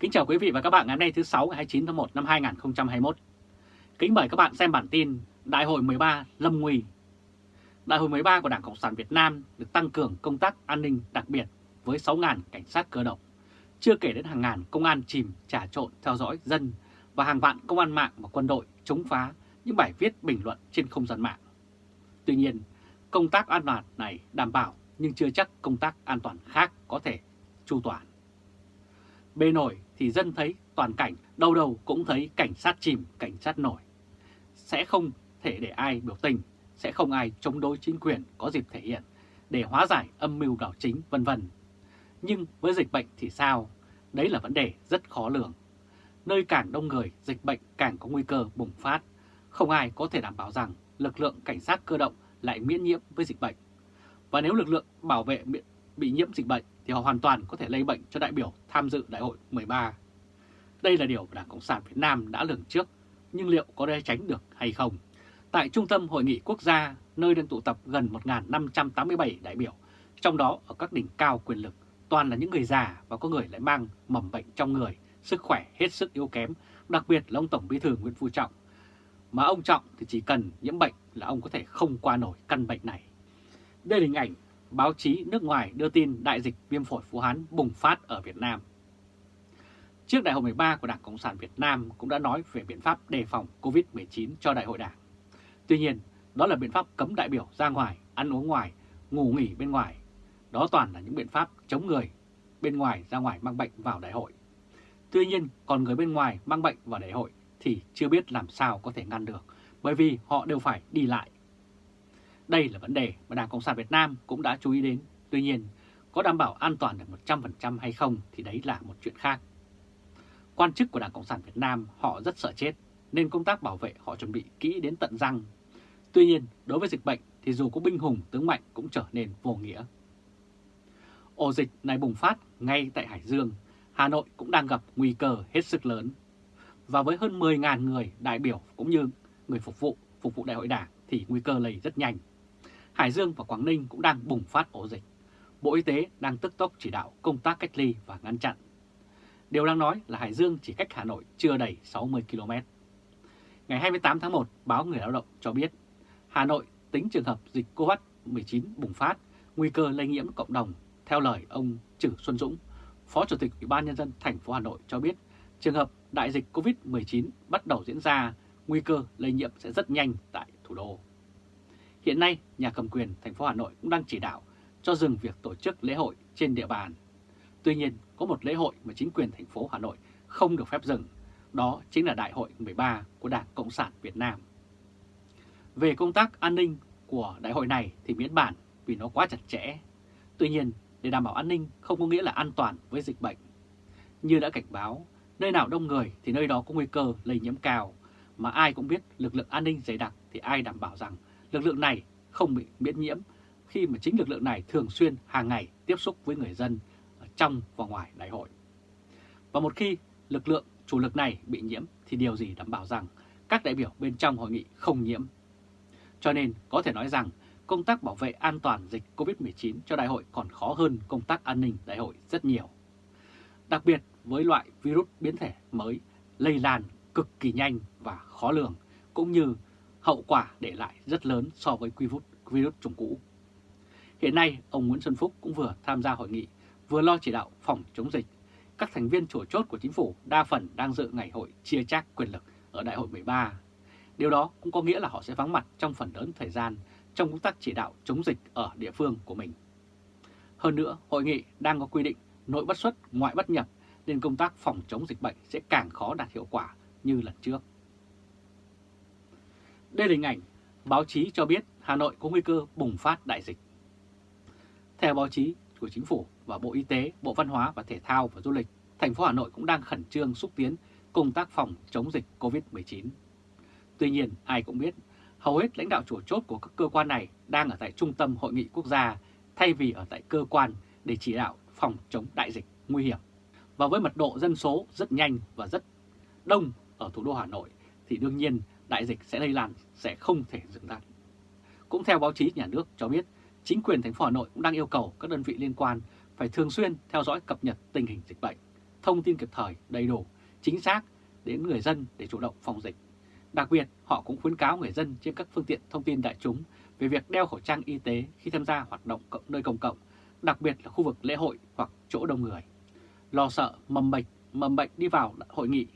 Kính chào quý vị và các bạn ngày hôm nay thứ 6 ngày 29 tháng 1 năm 2021. Kính mời các bạn xem bản tin Đại hội 13 Lâm Nguy. Đại hội 13 của Đảng Cộng sản Việt Nam được tăng cường công tác an ninh đặc biệt với 6.000 cảnh sát cơ động. Chưa kể đến hàng ngàn công an chìm trả trộn theo dõi dân và hàng vạn công an mạng và quân đội chống phá những bài viết bình luận trên không gian mạng. Tuy nhiên, công tác an toàn này đảm bảo nhưng chưa chắc công tác an toàn khác có thể chu toàn. Bề nổi thì dân thấy toàn cảnh, đâu đâu cũng thấy cảnh sát chìm, cảnh sát nổi. Sẽ không thể để ai biểu tình, sẽ không ai chống đối chính quyền có dịp thể hiện để hóa giải âm mưu đảo chính vân vân. Nhưng với dịch bệnh thì sao? Đấy là vấn đề rất khó lường. Nơi càng đông người, dịch bệnh càng có nguy cơ bùng phát. Không ai có thể đảm bảo rằng lực lượng cảnh sát cơ động lại miễn nhiễm với dịch bệnh. Và nếu lực lượng bảo vệ bị nhiễm dịch bệnh thì họ hoàn toàn có thể lây bệnh cho đại biểu tham dự đại hội 13. Đây là điều Đảng Cộng sản Việt Nam đã lường trước, nhưng liệu có thể tránh được hay không? Tại Trung tâm Hội nghị Quốc gia, nơi đang tụ tập gần 1.587 đại biểu, trong đó ở các đỉnh cao quyền lực, toàn là những người già và có người lại mang mầm bệnh trong người, sức khỏe hết sức yếu kém, đặc biệt là ông Tổng Bí thư Nguyễn Phú Trọng. Mà ông Trọng thì chỉ cần nhiễm bệnh là ông có thể không qua nổi căn bệnh này. Đây là hình ảnh báo chí nước ngoài đưa tin đại dịch viêm phổi Vũ Hán bùng phát ở Việt Nam. Trước đại hội 13 của Đảng Cộng sản Việt Nam cũng đã nói về biện pháp đề phòng COVID-19 cho đại hội đảng. Tuy nhiên, đó là biện pháp cấm đại biểu ra ngoài, ăn uống ngoài, ngủ nghỉ bên ngoài. Đó toàn là những biện pháp chống người bên ngoài ra ngoài mang bệnh vào đại hội. Tuy nhiên, còn người bên ngoài mang bệnh vào đại hội thì chưa biết làm sao có thể ngăn được, bởi vì họ đều phải đi lại đây là vấn đề mà Đảng Cộng sản Việt Nam cũng đã chú ý đến. Tuy nhiên, có đảm bảo an toàn được 100% hay không thì đấy là một chuyện khác. Quan chức của Đảng Cộng sản Việt Nam họ rất sợ chết, nên công tác bảo vệ họ chuẩn bị kỹ đến tận răng. Tuy nhiên, đối với dịch bệnh thì dù có binh hùng tướng mạnh cũng trở nên vô nghĩa. Ổ dịch này bùng phát ngay tại Hải Dương, Hà Nội cũng đang gặp nguy cơ hết sức lớn. Và với hơn 10.000 người đại biểu cũng như người phục vụ, phục vụ đại hội đảng thì nguy cơ lây rất nhanh. Hải Dương và Quảng Ninh cũng đang bùng phát ổ dịch. Bộ Y tế đang tức tốc chỉ đạo công tác cách ly và ngăn chặn. Điều đang nói là Hải Dương chỉ cách Hà Nội chưa đầy 60 km. Ngày 28 tháng 1, báo Người Lao động cho biết Hà Nội tính trường hợp dịch COVID-19 bùng phát, nguy cơ lây nhiễm cộng đồng. Theo lời ông Trử Xuân Dũng, Phó Chủ tịch Ủy ban Nhân dân thành phố Hà Nội cho biết trường hợp đại dịch COVID-19 bắt đầu diễn ra, nguy cơ lây nhiễm sẽ rất nhanh tại thủ đô. Hiện nay, nhà cầm quyền thành phố Hà Nội cũng đang chỉ đạo cho dừng việc tổ chức lễ hội trên địa bàn. Tuy nhiên, có một lễ hội mà chính quyền thành phố Hà Nội không được phép dừng, đó chính là Đại hội 13 của Đảng Cộng sản Việt Nam. Về công tác an ninh của đại hội này thì miễn bản vì nó quá chặt chẽ. Tuy nhiên, để đảm bảo an ninh không có nghĩa là an toàn với dịch bệnh. Như đã cảnh báo, nơi nào đông người thì nơi đó có nguy cơ lây nhiễm cao, mà ai cũng biết lực lượng an ninh dày đặc thì ai đảm bảo rằng lực lượng này không bị miễn nhiễm khi mà chính lực lượng này thường xuyên hàng ngày tiếp xúc với người dân ở trong và ngoài đại hội. Và một khi lực lượng chủ lực này bị nhiễm thì điều gì đảm bảo rằng các đại biểu bên trong hội nghị không nhiễm. Cho nên có thể nói rằng công tác bảo vệ an toàn dịch COVID-19 cho đại hội còn khó hơn công tác an ninh đại hội rất nhiều. Đặc biệt với loại virus biến thể mới lây lan cực kỳ nhanh và khó lường, cũng như hậu quả để lại rất lớn so với virus, virus chủng cũ. Hiện nay, ông Nguyễn Xuân Phúc cũng vừa tham gia hội nghị, vừa lo chỉ đạo phòng chống dịch. Các thành viên chủ chốt của chính phủ đa phần đang dự ngày hội chia chác quyền lực ở đại hội 13. Điều đó cũng có nghĩa là họ sẽ vắng mặt trong phần lớn thời gian trong công tác chỉ đạo chống dịch ở địa phương của mình. Hơn nữa, hội nghị đang có quy định nội bất xuất, ngoại bất nhập nên công tác phòng chống dịch bệnh sẽ càng khó đạt hiệu quả như lần trước. Đây là hình ảnh báo chí cho biết Hà Nội có nguy cơ bùng phát đại dịch. Theo báo chí của Chính phủ và Bộ Y tế, Bộ Văn hóa và Thể thao và Du lịch, thành phố Hà Nội cũng đang khẩn trương xúc tiến công tác phòng chống dịch COVID-19. Tuy nhiên, ai cũng biết, hầu hết lãnh đạo chủ chốt của các cơ quan này đang ở tại trung tâm hội nghị quốc gia thay vì ở tại cơ quan để chỉ đạo phòng chống đại dịch nguy hiểm. Và với mật độ dân số rất nhanh và rất đông ở thủ đô Hà Nội thì đương nhiên đại dịch sẽ lây lan sẽ không thể dừng lại. Cũng theo báo chí nhà nước cho biết, chính quyền thành phố Hà Nội cũng đang yêu cầu các đơn vị liên quan phải thường xuyên theo dõi cập nhật tình hình dịch bệnh, thông tin kịp thời, đầy đủ, chính xác đến người dân để chủ động phòng dịch. Đặc biệt, họ cũng khuyến cáo người dân trên các phương tiện thông tin đại chúng về việc đeo khẩu trang y tế khi tham gia hoạt động nơi công cộng, đặc biệt là khu vực lễ hội hoặc chỗ đông người. Lo sợ mầm bệnh, mầm bệnh đi vào hội nghị,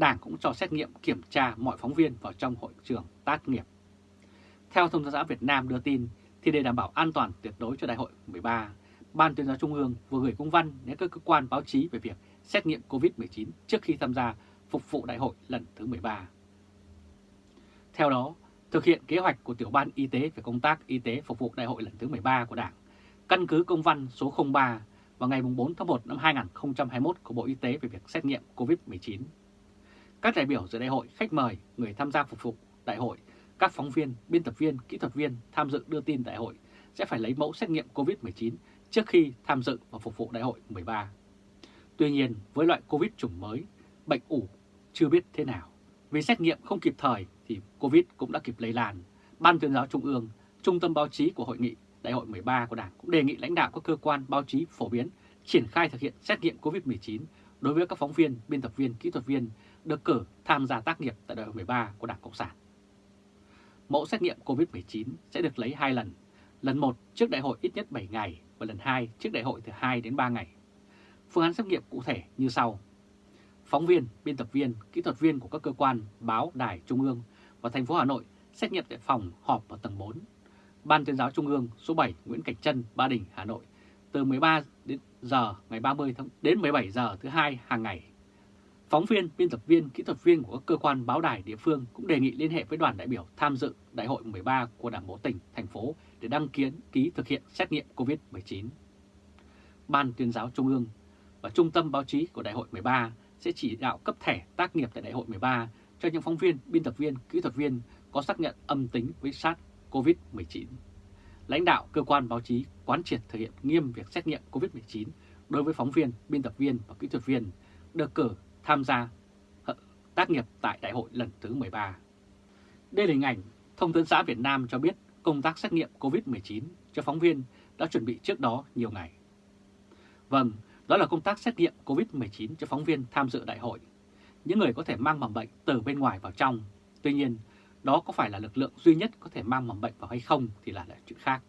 Đảng cũng cho xét nghiệm kiểm tra mọi phóng viên vào trong hội trường tác nghiệp. Theo Thông tấn xã Việt Nam đưa tin, thì để đảm bảo an toàn tuyệt đối cho đại hội 13, Ban tuyên giáo Trung ương vừa gửi công văn đến các cơ quan báo chí về việc xét nghiệm COVID-19 trước khi tham gia phục vụ đại hội lần thứ 13. Theo đó, thực hiện kế hoạch của Tiểu ban Y tế về công tác y tế phục vụ đại hội lần thứ 13 của Đảng, căn cứ công văn số 03 vào ngày 4 tháng 1 năm 2021 của Bộ Y tế về việc xét nghiệm COVID-19. Các đại biểu dự đại hội, khách mời, người tham gia phục vụ đại hội, các phóng viên, biên tập viên, kỹ thuật viên tham dự đưa tin đại hội sẽ phải lấy mẫu xét nghiệm COVID-19 trước khi tham dự và phục vụ đại hội 13. Tuy nhiên, với loại COVID chủng mới, bệnh ủ chưa biết thế nào. Vì xét nghiệm không kịp thời thì COVID cũng đã kịp lây lan. Ban tuyên giáo Trung ương, Trung tâm báo chí của Hội nghị Đại hội 13 của Đảng cũng đề nghị lãnh đạo các cơ quan báo chí phổ biến triển khai thực hiện xét nghiệm COVID-19 đối với các phóng viên, biên tập viên, kỹ thuật viên được cử tham gia tác nghiệp tại đại hội 13 của Đảng Cộng sản. Mẫu xét nghiệm COVID-19 sẽ được lấy hai lần, lần một trước đại hội ít nhất 7 ngày và lần 2 trước đại hội từ 2 đến 3 ngày. Phương án xét nghiệm cụ thể như sau. Phóng viên, biên tập viên, kỹ thuật viên của các cơ quan, báo, đài, trung ương và thành phố Hà Nội xét nghiệm tại phòng họp ở tầng 4. Ban tuyên giáo Trung ương số 7 Nguyễn Cảnh Trân, Ba Đình, Hà Nội từ 13 đến giờ ngày 30 tháng đến 17 giờ thứ hai hàng ngày. Phóng viên, biên tập viên, kỹ thuật viên của các cơ quan báo đài địa phương cũng đề nghị liên hệ với đoàn đại biểu tham dự Đại hội 13 của Đảng bộ tỉnh, thành phố để đăng kiến ký thực hiện xét nghiệm COVID-19. Ban tuyên giáo Trung ương và Trung tâm báo chí của Đại hội 13 sẽ chỉ đạo cấp thẻ tác nghiệp tại Đại hội 13 cho những phóng viên, biên tập viên, kỹ thuật viên có xác nhận âm tính với SARS-CoV-19. Lãnh đạo cơ quan báo chí quán triệt thực hiện nghiêm việc xét nghiệm COVID-19 đối với phóng viên, biên tập viên và kỹ thuật viên được cử tham gia ờ, tác nghiệp tại đại hội lần thứ 13. Đây là hình ảnh Thông tấn xã Việt Nam cho biết công tác xét nghiệm COVID-19 cho phóng viên đã chuẩn bị trước đó nhiều ngày. Vâng, đó là công tác xét nghiệm COVID-19 cho phóng viên tham dự đại hội. Những người có thể mang mầm bệnh từ bên ngoài vào trong. Tuy nhiên, đó có phải là lực lượng duy nhất có thể mang mầm bệnh vào hay không thì là, là chuyện khác.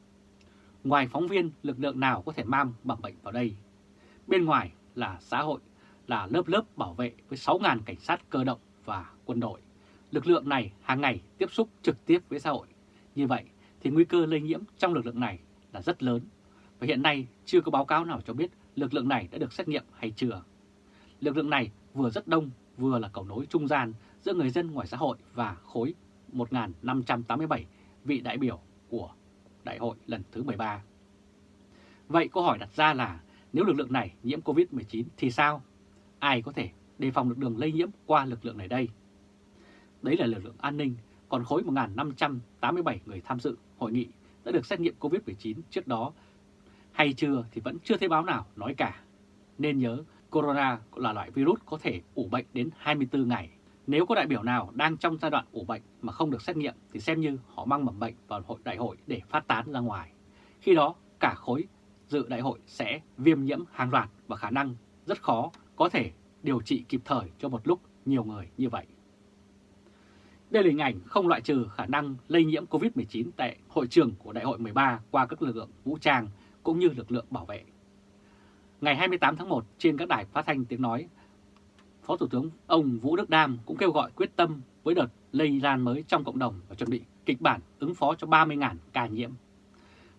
Ngoài phóng viên, lực lượng nào có thể mang mầm bệnh vào đây? Bên ngoài là xã hội, là lớp lớp bảo vệ với 6.000 cảnh sát cơ động và quân đội. Lực lượng này hàng ngày tiếp xúc trực tiếp với xã hội. Như vậy thì nguy cơ lây nhiễm trong lực lượng này là rất lớn. Và hiện nay chưa có báo cáo nào cho biết lực lượng này đã được xét nghiệm hay chưa. Lực lượng này vừa rất đông, vừa là cầu nối trung gian giữa người dân ngoài xã hội và khối 1.587 vị đại biểu của đại hội lần thứ 13. Vậy câu hỏi đặt ra là nếu lực lượng này nhiễm COVID-19 thì sao? Ai có thể đề phòng được đường lây nhiễm qua lực lượng này đây? Đấy là lực lượng an ninh, còn khối 1.587 người tham dự hội nghị đã được xét nghiệm COVID-19 trước đó hay chưa thì vẫn chưa thấy báo nào nói cả. Nên nhớ, corona là loại virus có thể ủ bệnh đến 24 ngày. Nếu có đại biểu nào đang trong giai đoạn ủ bệnh mà không được xét nghiệm thì xem như họ mang mầm bệnh vào hội đại hội để phát tán ra ngoài. Khi đó, cả khối dự đại hội sẽ viêm nhiễm hàng loạt và khả năng rất khó có thể điều trị kịp thời cho một lúc nhiều người như vậy. Đây là hình ảnh không loại trừ khả năng lây nhiễm COVID-19 tại hội trường của Đại hội 13 qua các lực lượng vũ trang cũng như lực lượng bảo vệ. Ngày 28 tháng 1 trên các đài phát thanh tiếng nói, Phó Thủ tướng ông Vũ Đức Đam cũng kêu gọi quyết tâm với đợt lây lan mới trong cộng đồng và chuẩn bị kịch bản ứng phó cho 30.000 ca nhiễm.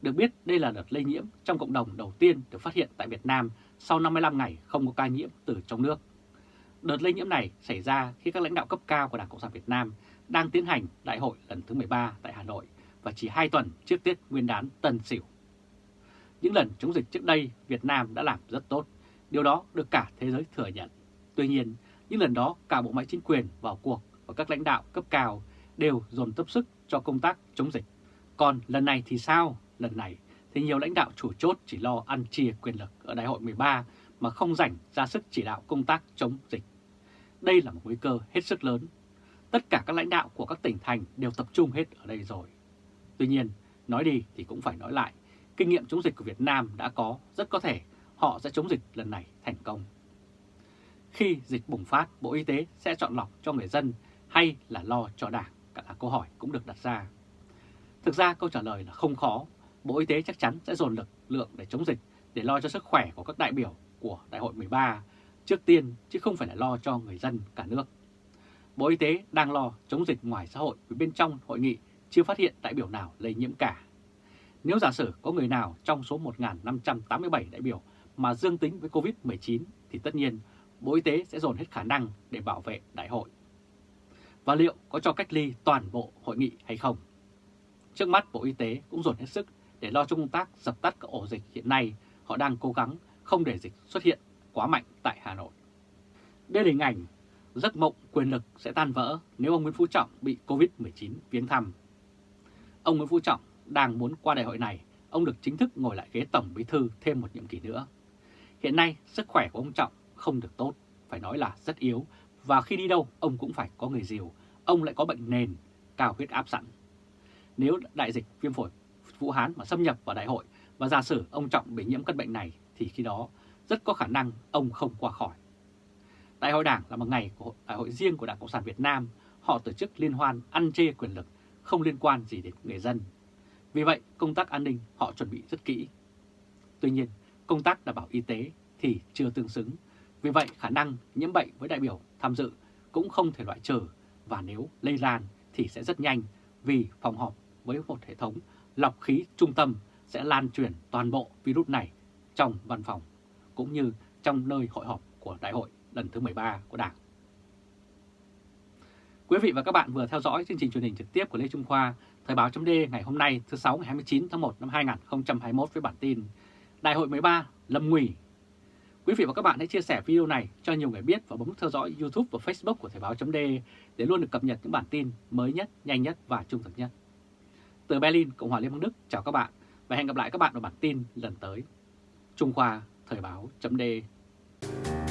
Được biết đây là đợt lây nhiễm trong cộng đồng đầu tiên được phát hiện tại Việt Nam sau 55 ngày không có ca nhiễm từ trong nước. Đợt lây nhiễm này xảy ra khi các lãnh đạo cấp cao của Đảng Cộng sản Việt Nam đang tiến hành đại hội lần thứ 13 tại Hà Nội và chỉ 2 tuần trước Tết Nguyên đán Tân Sửu. Những lần chống dịch trước đây Việt Nam đã làm rất tốt, điều đó được cả thế giới thừa nhận. Tuy nhiên, những lần đó cả bộ máy chính quyền vào cuộc và các lãnh đạo cấp cao đều dồn tập sức cho công tác chống dịch. Còn lần này thì sao? Lần này thì nhiều lãnh đạo chủ chốt chỉ lo ăn chia quyền lực ở đại hội 13 mà không rảnh ra sức chỉ đạo công tác chống dịch. Đây là một nguy cơ hết sức lớn. Tất cả các lãnh đạo của các tỉnh thành đều tập trung hết ở đây rồi. Tuy nhiên, nói đi thì cũng phải nói lại, kinh nghiệm chống dịch của Việt Nam đã có, rất có thể họ sẽ chống dịch lần này thành công khi dịch bùng phát, Bộ Y tế sẽ chọn lọc cho người dân hay là lo cho đảng? Cả là câu hỏi cũng được đặt ra. Thực ra câu trả lời là không khó. Bộ Y tế chắc chắn sẽ dồn lực lượng để chống dịch, để lo cho sức khỏe của các đại biểu của Đại hội 13 trước tiên, chứ không phải là lo cho người dân cả nước. Bộ Y tế đang lo chống dịch ngoài xã hội vì bên trong hội nghị chưa phát hiện đại biểu nào lây nhiễm cả. Nếu giả sử có người nào trong số 1.587 đại biểu mà dương tính với COVID-19 thì tất nhiên Bộ Y tế sẽ dồn hết khả năng để bảo vệ đại hội. Và liệu có cho cách ly toàn bộ hội nghị hay không? Trước mắt Bộ Y tế cũng dồn hết sức để lo cho công tác dập tắt các ổ dịch hiện nay họ đang cố gắng không để dịch xuất hiện quá mạnh tại Hà Nội. Đây là hình ảnh giấc mộng quyền lực sẽ tan vỡ nếu ông Nguyễn Phú Trọng bị Covid-19 viếng thăm. Ông Nguyễn Phú Trọng đang muốn qua đại hội này, ông được chính thức ngồi lại ghế Tổng Bí Thư thêm một nhiệm kỳ nữa. Hiện nay, sức khỏe của ông Trọng không được tốt, phải nói là rất yếu, và khi đi đâu ông cũng phải có người dìu, ông lại có bệnh nền, cao huyết áp sẵn. Nếu đại dịch viêm phổi Vũ Hán mà xâm nhập vào đại hội và giả sử ông Trọng bị nhiễm căn bệnh này thì khi đó rất có khả năng ông không qua khỏi. Đại hội Đảng là một ngày của đại hội riêng của Đảng Cộng sản Việt Nam, họ tổ chức liên hoan ăn chê quyền lực, không liên quan gì đến người dân. Vì vậy, công tác an ninh họ chuẩn bị rất kỹ. Tuy nhiên, công tác đảm bảo y tế thì chưa tương xứng. Vì vậy, khả năng nhiễm bệnh với đại biểu tham dự cũng không thể loại trừ và nếu lây lan thì sẽ rất nhanh vì phòng họp với một hệ thống lọc khí trung tâm sẽ lan truyền toàn bộ virus này trong văn phòng cũng như trong nơi hội họp của đại hội lần thứ 13 của Đảng. Quý vị và các bạn vừa theo dõi chương trình truyền hình trực tiếp của Lê Trung Khoa, Thời báo chấm ngày hôm nay thứ 6 ngày 29 tháng 1 năm 2021 với bản tin Đại hội 13 lâm nguy. Quý vị và các bạn hãy chia sẻ video này cho nhiều người biết và bấm theo dõi YouTube và Facebook của Thời Báo .de để luôn được cập nhật những bản tin mới nhất, nhanh nhất và trung thực nhất. Từ Berlin, Cộng hòa Liên bang Đức, chào các bạn và hẹn gặp lại các bạn ở bản tin lần tới. Trung Khoa Thời Báo .de.